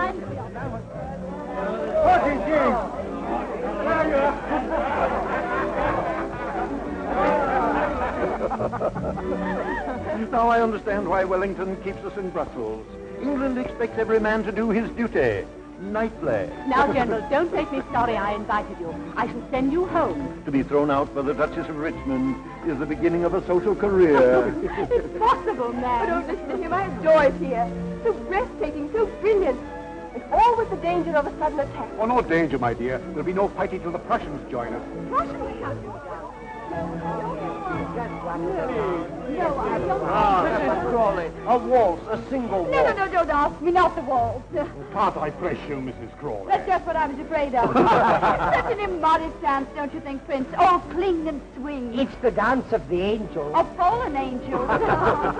nice. Party, James. now I understand why Wellington keeps us in Brussels. England expects every man to do his duty. Nightly. Now, General, don't make me sorry I invited you. I shall send you home. To be thrown out by the Duchess of Richmond is the beginning of a social career. it's possible, man. But don't listen to him. I have Joyce here. So breathtaking, so brilliant. Danger of a sudden attack. Oh, no danger, my dear. There'll be no fighting till the Prussians join us. Prussians? No, I don't. Ah, Mrs. Crawley, a waltz, a single waltz. No, no, no, don't ask me. Not the waltz. Can't I press you, Mrs. Crawley? That's just what I was afraid of. Such an immodest dance, don't you think, Prince? Oh, cling and swing. It's the dance of the angels. Of fallen angels.